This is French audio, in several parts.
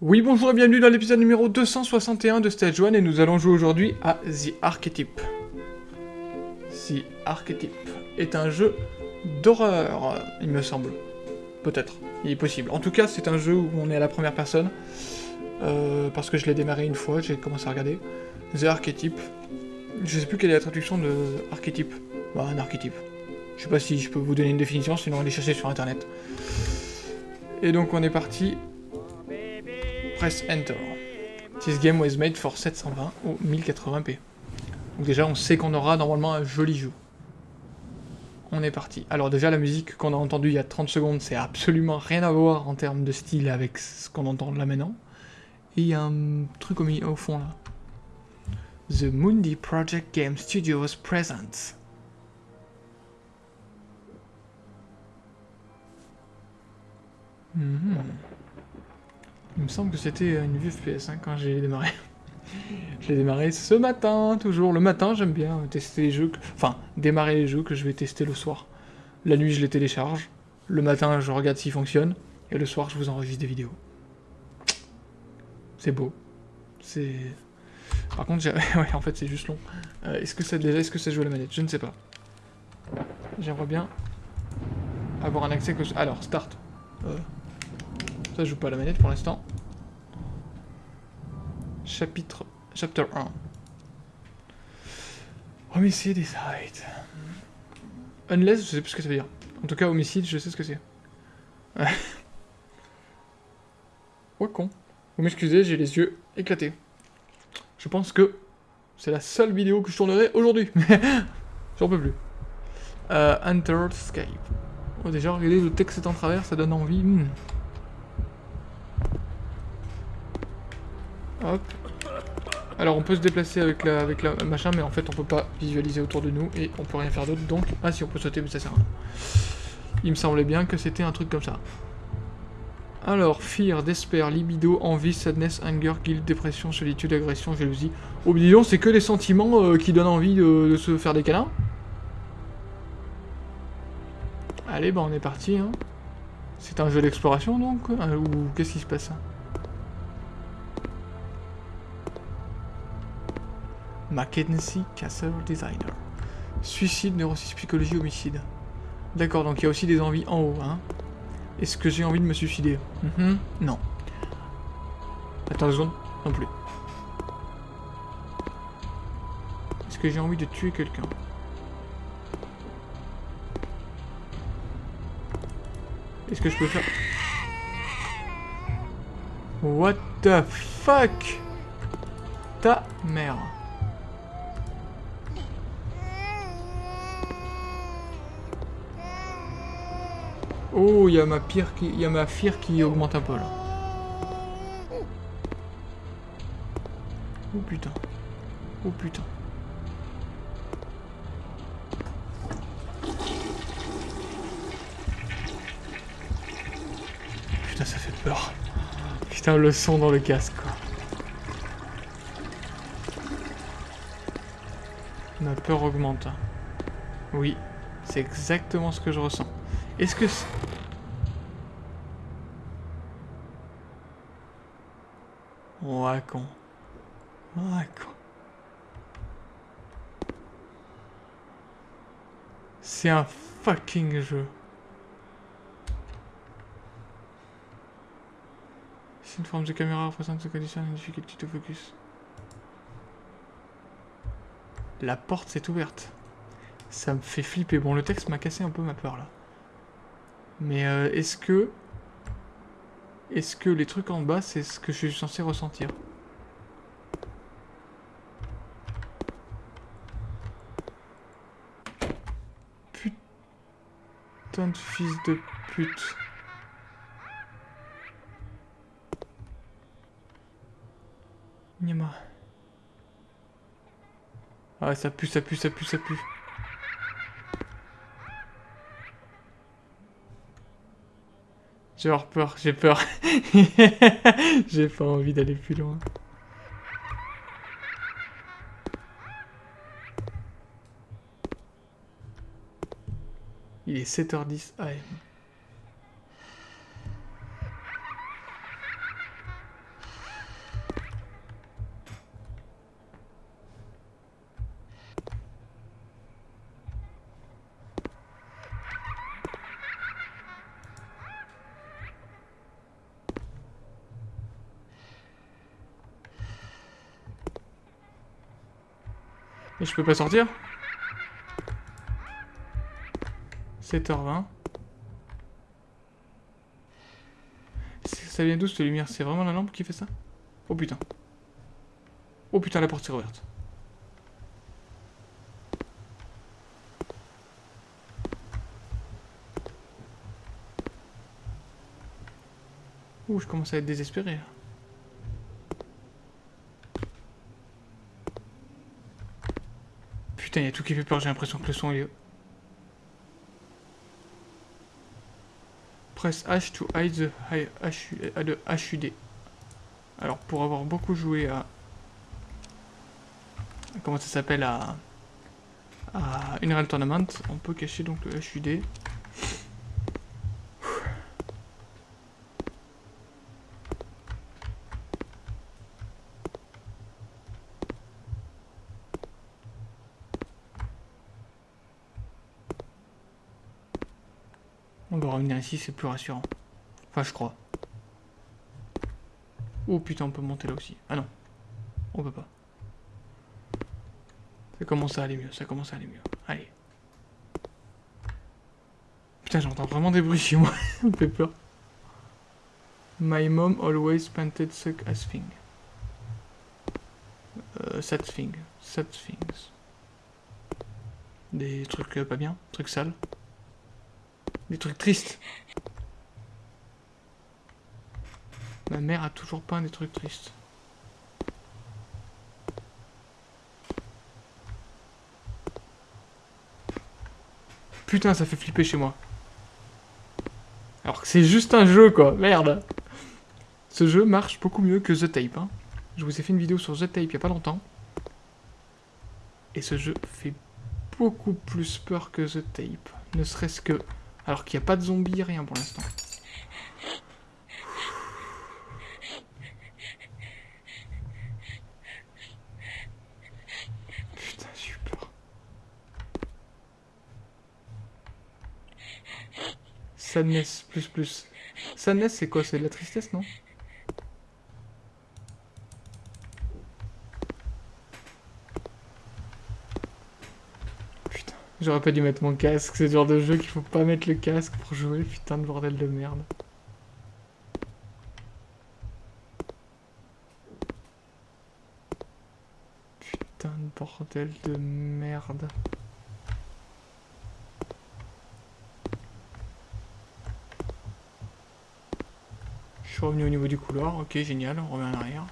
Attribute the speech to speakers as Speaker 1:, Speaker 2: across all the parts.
Speaker 1: Oui, bonjour et bienvenue dans l'épisode numéro 261 de Stage 1 et nous allons jouer aujourd'hui à The Archetype. The Archetype est un jeu d'horreur, il me semble. Peut-être, il est possible. En tout cas, c'est un jeu où on est à la première personne. Euh, parce que je l'ai démarré une fois, j'ai commencé à regarder. The Archetype. Je sais plus quelle est la traduction de archétype. Bah, un archétype. Je sais pas si je peux vous donner une définition, sinon allez chercher sur internet. Et donc on est parti press Enter. This game was made for 720 ou 1080p. Donc déjà, on sait qu'on aura normalement un joli jeu. On est parti. Alors déjà, la musique qu'on a entendue il y a 30 secondes, c'est absolument rien à voir en termes de style avec ce qu'on entend là maintenant. Et il y a un truc au, au fond là. The Mundi Project Game Studios presents. Mhm. Il me semble que c'était une vue FPS hein, quand j'ai démarré. je l'ai démarré ce matin, toujours. Le matin, j'aime bien tester les jeux, enfin, démarrer les jeux que je vais tester le soir. La nuit, je les télécharge. Le matin, je regarde s'ils fonctionnent. Et le soir, je vous enregistre des vidéos. C'est beau. C'est... Par contre, ouais, en fait, c'est juste long. Euh, est-ce que ça est-ce que ça joue à la manette? Je ne sais pas. J'aimerais bien avoir un accès. Alors, start. Euh... Ça joue pas à la manette pour l'instant. Chapitre... Chapter 1. Homicide is hide. Unless, je sais plus ce que ça veut dire. En tout cas, homicide, je sais ce que c'est. ouais, con? Vous m'excusez, j'ai les yeux éclatés. Je pense que c'est la seule vidéo que je tournerai aujourd'hui. J'en peux plus. Euh, Enter Skype. Oh, déjà, regardez, le texte est en travers, ça donne envie. Hmm. Hop. Alors on peut se déplacer avec la, avec la machin, mais en fait on peut pas visualiser autour de nous et on peut rien faire d'autre. Donc, ah si on peut sauter, mais ça sert à rien. Il me semblait bien que c'était un truc comme ça. Alors, fear, despair, libido, envie, sadness, anger, guilt, dépression, solitude, agression, jalousie. Oh, disons, c'est que des sentiments euh, qui donnent envie de, se faire des câlins. Allez, bah on est parti. Hein. C'est un jeu d'exploration donc euh, Ou qu'est-ce qui se passe? Mackenzie Castle Designer. Suicide, neurosis, psychologie, homicide. D'accord, donc il y a aussi des envies en haut, hein. Est-ce que j'ai envie de me suicider mhm, Non. Attends une seconde, non plus. Est-ce que j'ai envie de tuer quelqu'un Est-ce que je peux faire... What the fuck Ta mère. Oh, il y a ma pire qui, y a ma fire qui augmente un peu là. Oh putain. Oh putain. Putain, ça fait peur. Putain, le son dans le casque, quoi. Ma peur augmente. Oui, c'est exactement ce que je ressens. Est-ce que... Ouais, con. Ouais, con. C'est un fucking jeu. Si une forme de caméra représente ce condition une difficulté de focus. La porte s'est ouverte. Ça me fait flipper. Bon, le texte m'a cassé un peu ma peur là. Mais euh, est-ce que... Est-ce que les trucs en bas, c'est ce que je suis censé ressentir? Putain de fils de pute. Nima. Ah ça pue, ça pue, ça pue, ça pue. J'ai peur, j'ai peur. j'ai pas envie d'aller plus loin. Il est 7h10 AM. Je peux pas sortir? 7h20. Ça vient d'où cette lumière? C'est vraiment la lampe qui fait ça? Oh putain. Oh putain, la porte est ouverte. Ouh, je commence à être désespéré. Putain, il y a tout qui fait peur, j'ai l'impression que le son est... Press H to hide the HUD. Alors, pour avoir beaucoup joué à... Comment ça s'appelle à... À Unreal Tournament, on peut cacher donc le HUD. On doit revenir c'est plus rassurant. Enfin, je crois. Oh putain, on peut monter là aussi. Ah non, on peut pas. Ça commence à aller mieux, ça commence à aller mieux. Allez. Putain, j'entends vraiment des bruits chez moi. ça me fait peur. My mom always painted suck as thing. Euh, sad thing. Sad things. Des trucs euh, pas bien, trucs sales. Des trucs tristes. Ma mère a toujours peint des trucs tristes. Putain, ça fait flipper chez moi. Alors que c'est juste un jeu, quoi. Merde. Ce jeu marche beaucoup mieux que The Tape. Hein. Je vous ai fait une vidéo sur The Tape il y a pas longtemps. Et ce jeu fait beaucoup plus peur que The Tape. Ne serait-ce que alors qu'il n'y a pas de zombies, rien pour l'instant. Putain, super. Sadness, plus plus. Sadness, c'est quoi? C'est de la tristesse, non? J'aurais pas dû mettre mon casque, c'est le genre de jeu qu'il faut pas mettre le casque pour jouer, putain de bordel de merde. Putain de bordel de merde. Je suis revenu au niveau du couloir, ok génial, on revient en arrière.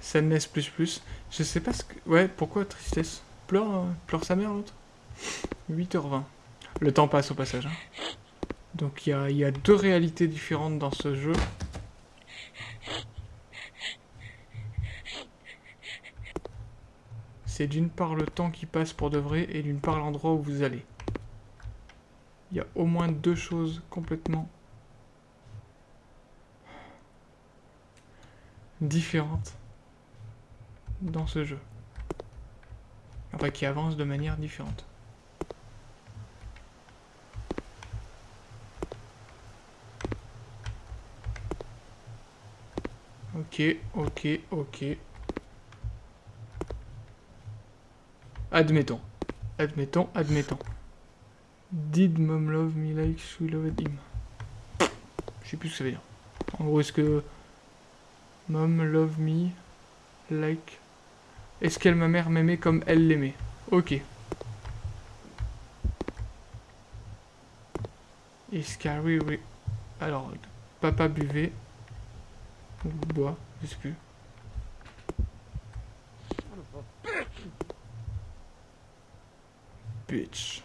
Speaker 1: Sadness plus plus. Je sais pas ce que... Ouais, pourquoi tristesse? Pleure, pleure sa mère l'autre 8h20. Le temps passe au passage. Hein. Donc il y a, deux réalités différentes dans ce jeu. C'est d'une part le temps qui passe pour de vrai et d'une part l'endroit où vous allez. Il y a au moins deux choses complètement différentes dans ce jeu. Qui avance de manière différente. Ok, ok, ok. Admettons. Admettons, admettons. Did mom love me like she loved him? Je sais plus ce que ça veut dire. En gros, est-ce que... Mom love me like est-ce qu'elle ma mère m'aimait comme elle l'aimait? Ok. Est-ce oui, oui. Alors, papa buvait. Ou boit, je sais plus. Bitch.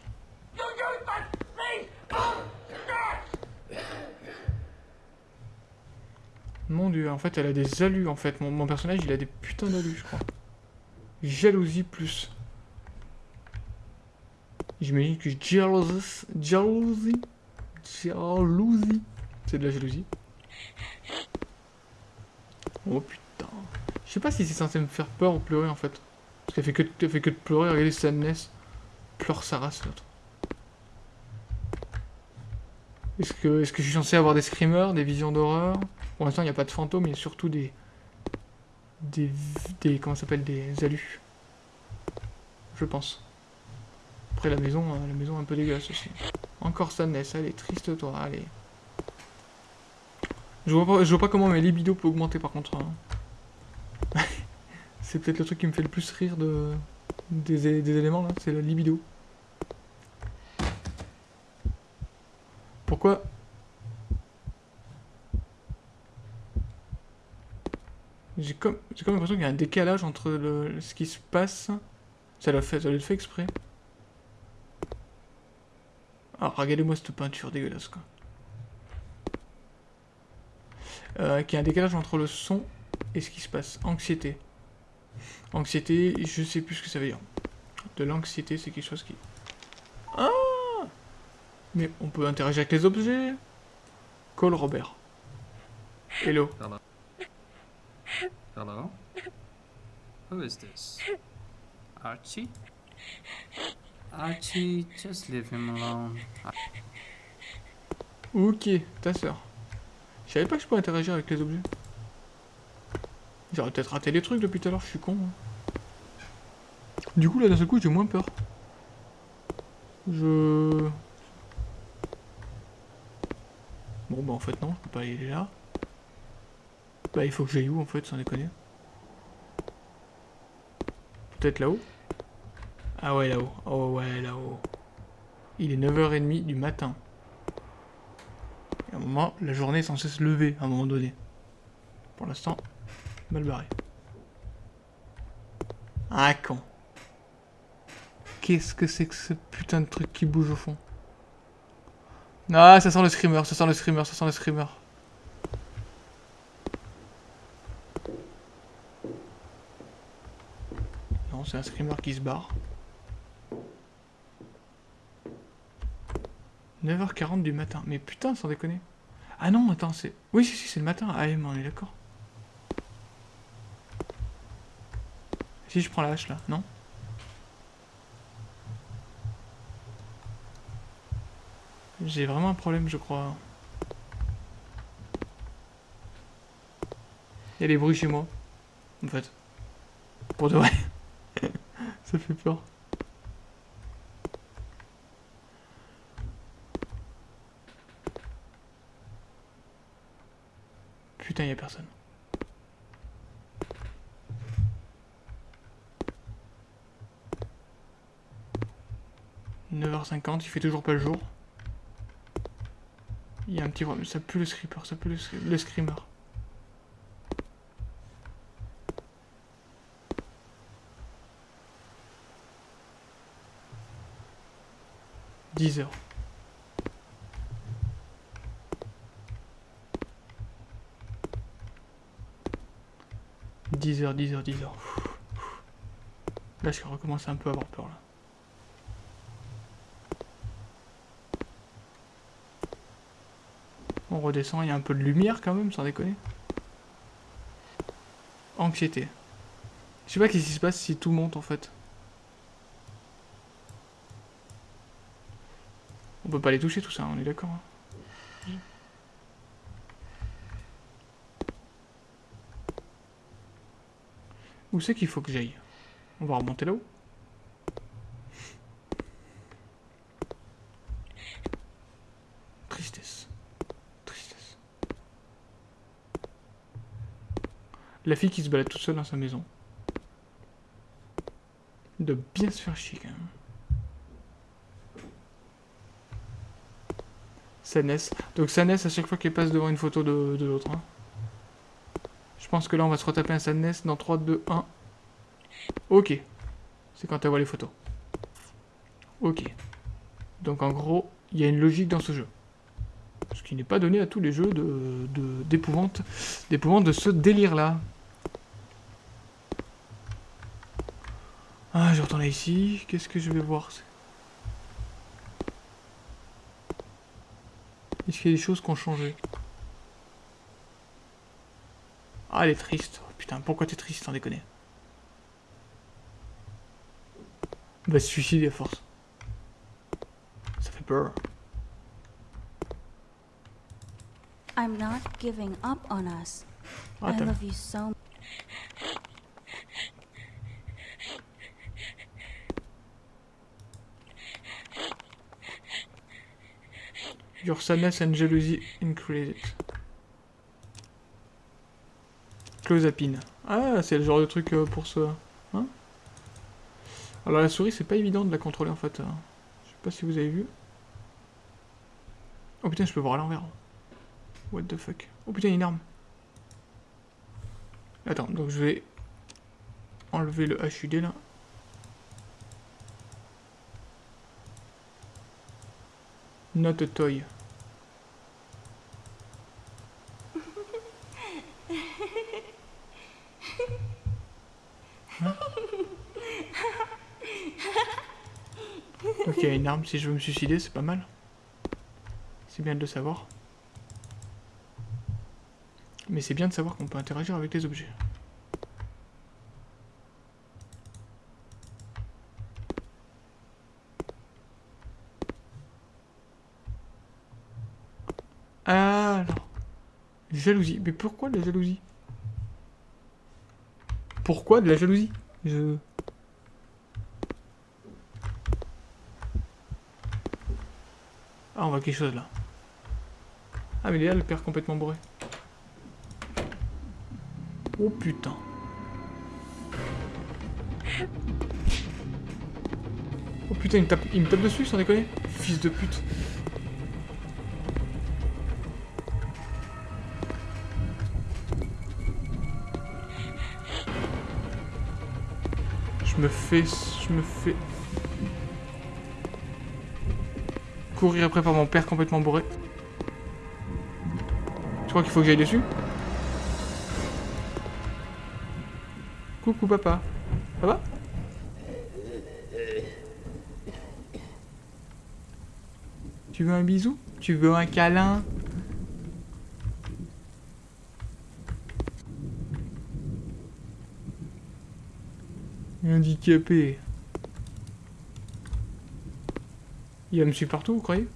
Speaker 1: Mon dieu, en fait, elle a des alus, en fait. Mon, mon personnage, il a des putains d'alus, je crois. Jalousie plus. J'imagine que jalousie, jalousie, jalousie, c'est de la jalousie. Oh putain. Je sais pas si c'est censé me faire peur ou pleurer en fait. Parce qu'elle fait que, fait que de pleurer, regardez Sadness. Pleure sa race l'autre. Est-ce que, est que je suis censé avoir des screamers, des visions d'horreur? Pour l'instant il n'y a pas de fantômes, il y a surtout des... Des... des comment s'appelle Des alus. Je pense. Après la maison, euh, la maison un peu dégueulasse aussi. Encore Sadness, allez, triste toi, allez. Je vois pas, je vois pas comment mes libido peut augmenter par contre. Hein. c'est peut-être le truc qui me fait le plus rire de des, éléments là, c'est la libido. Pourquoi J'ai comme, comme l'impression qu'il y a un décalage entre le, ce qui se passe. Ça l'a fait, ça fait exprès. Ah, regardez-moi cette peinture dégueulasse, quoi. Euh, qui a un décalage entre le son et ce qui se passe. Anxiété. Anxiété, je sais plus ce que ça veut dire. De l'anxiété, c'est quelque chose qui... Ah Mais on peut interagir avec les objets. Call Robert. Hello.
Speaker 2: Hello? Who is this? Archie? Archie, just leave him alone.
Speaker 1: Ok, ta soeur. Je savais pas que je pouvais interagir avec les objets. J'aurais peut-être raté les trucs depuis tout à l'heure, je suis con. Hein. Du coup, là, d'un seul coup, j'ai moins peur. Je... Bon, bah en fait, non, je peux pas aller là. Bah, il faut que j'aille où, en fait, sans déconner Peut-être là-haut Ah ouais, là-haut. Oh ouais, là-haut. Il est 9h30 du matin. à un moment, la journée est censée se lever, à un moment donné. Pour l'instant, Mal barré. Ah, con. Qu'est-ce que c'est que ce putain de truc qui bouge au fond? Ah, ça sent le screamer, ça sent le screamer, ça sent le screamer. C'est un screamer qui se barre. 9h40 du matin. Mais putain, sans déconner. Ah non, attends, c'est... Oui, si, si, c'est le matin. Ah, mais on est d'accord. Si je prends la hache là, non J'ai vraiment un problème, je crois. Il y a des bruits chez moi, en fait. Pour de vrai. Ça fait peur. Putain, y a personne. 9h50, il fait toujours pas le jour. Il y a un petit ça pue le screamer, ça pue le, le screamer. Dix heures. Dix heures, dix heures, dix heures. Là, je recommence un peu à avoir peur, là. On redescend, il y a un peu de lumière quand même, sans déconner. Anxiété. Je sais pas qu'est-ce qui se passe si tout monte en fait. On peut pas les toucher tout ça, on est d'accord. Hein. Où c'est qu'il faut que j'aille? On va remonter là-haut? La fille qui se balade toute seule dans sa maison. De bien se faire chier quand même. Sanès. Donc Sanès à chaque fois qu'elle passe devant une photo de, l'autre. Hein. Je pense que là on va se retaper un Sanès dans 3, 2, 1. Ok. C'est quand elle voit les photos. Ok. Donc en gros, il y a une logique dans ce jeu. Ce qui n'est pas donné à tous les jeux d'épouvante de, de ce délire-là. Ah, je retourne ici. Qu'est-ce que je vais voir? Qu'il y a des choses qui ont changé Ah, elle est triste. Oh, putain, pourquoi t'es triste, sans déconner? Va se suicider à force. Ça fait peur.
Speaker 3: I'm not giving up on us.
Speaker 1: Ah,
Speaker 3: I love you so
Speaker 1: Your sadness and jealousy increase. Clozapine. Ah, c'est le genre de truc euh, pour ce... Hein? Alors la souris, c'est pas évident de la contrôler en fait. hein. Je sais pas si vous avez vu. Oh putain, je peux voir à l'envers. What the fuck. Oh putain, il y a une arme. Attends, donc je vais enlever le HUD là. Not a toy. Hein Si je veux me suicider, c'est pas mal. C'est bien de le savoir. Mais c'est bien de savoir qu'on peut interagir avec les objets. Alors. Jalousie. Mais pourquoi de la jalousie? Pourquoi de la jalousie? Je... Ah, on voit quelque chose là. Ah, mais il est là, le père complètement bourré. Oh putain. Oh putain, il me tape, il me tape dessus sans déconner. Fils de pute. Je me fais... Je me fais... Courir après par mon père complètement bourré. Tu crois qu'il faut que j'aille dessus? Coucou papa. Ça va? Tu veux un bisou? Tu veux un câlin? Handicapé. Il va me suivre partout, vous croyez?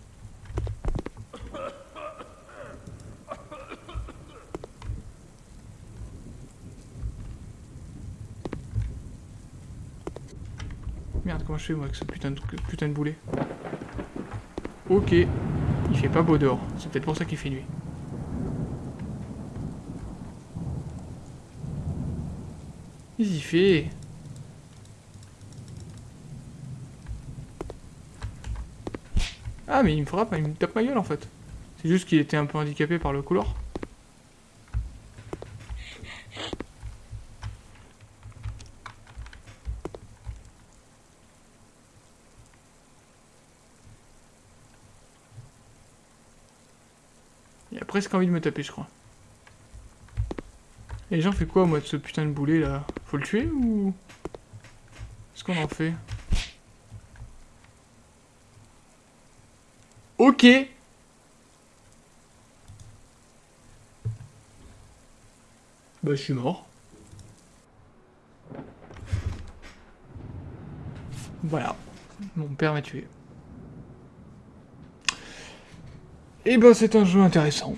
Speaker 1: Merde, comment je fais moi avec ce putain de, putain de boulet? Ok. Il fait pas beau dehors. C'est peut-être pour ça qu'il fait nuit. Qu'est-ce qu'il fait? Ah mais il me frappe, il me tape ma gueule en fait. C'est juste qu'il était un peu handicapé par le couloir. Il a presque envie de me taper je crois. Et les gens quoi moi de ce putain de boulet là? Faut le tuer ou... Qu'est-ce qu'on en fait? Ok. Bah, je suis mort. Voilà. Mon père m'a tué. Et ben, c'est un jeu intéressant.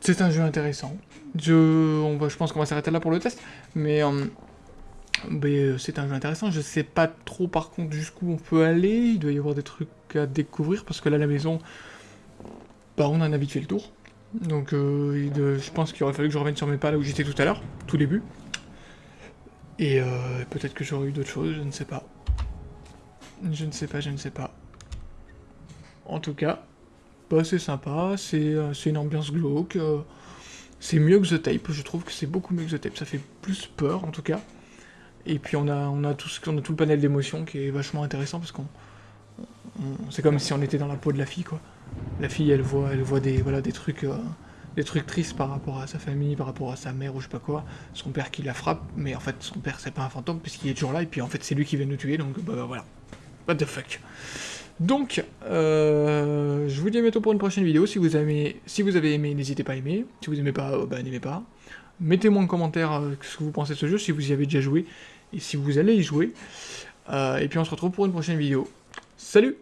Speaker 1: C'est un jeu intéressant. Je, on va, je pense qu'on va s'arrêter là pour le test. Mais, mais, euh, c'est un jeu intéressant. Je sais pas trop par contre jusqu'où on peut aller. Il doit y avoir des trucs à découvrir parce que là, la maison, bah, on a vite fait le tour. Donc, euh, je pense qu'il aurait fallu que je revienne sur mes pas là où j'étais tout à l'heure, tout début. Et euh, peut-être que j'aurais eu d'autres choses, je ne sais pas. Je ne sais pas, je ne sais pas. En tout cas, bah, c'est sympa, c'est euh, une ambiance glauque. euh, c'est mieux que The Tape, je trouve que c'est beaucoup mieux que The Tape. Ça fait plus peur en tout cas. Et puis on a, tout, le panel d'émotions qui est vachement intéressant parce qu'on c'est comme si on était dans la peau de la fille quoi. La fille elle voit des trucs euh, des trucs tristes par rapport à sa famille, par rapport à sa mère ou je sais pas quoi, son père qui la frappe, mais en fait son père c'est pas un fantôme puisqu'il est toujours là et puis en fait c'est lui qui vient nous tuer donc bah, bah voilà. What the fuck. Donc euh, je vous dis à bientôt pour une prochaine vidéo. Si vous avez aimé, n'hésitez pas à aimer. Si vous aimez pas, euh, bah, n'aimez pas. Mettez-moi en commentaire ce que vous pensez de ce jeu, si vous y avez déjà joué, et si vous allez y jouer. Euh, et puis on se retrouve pour une prochaine vidéo. Salut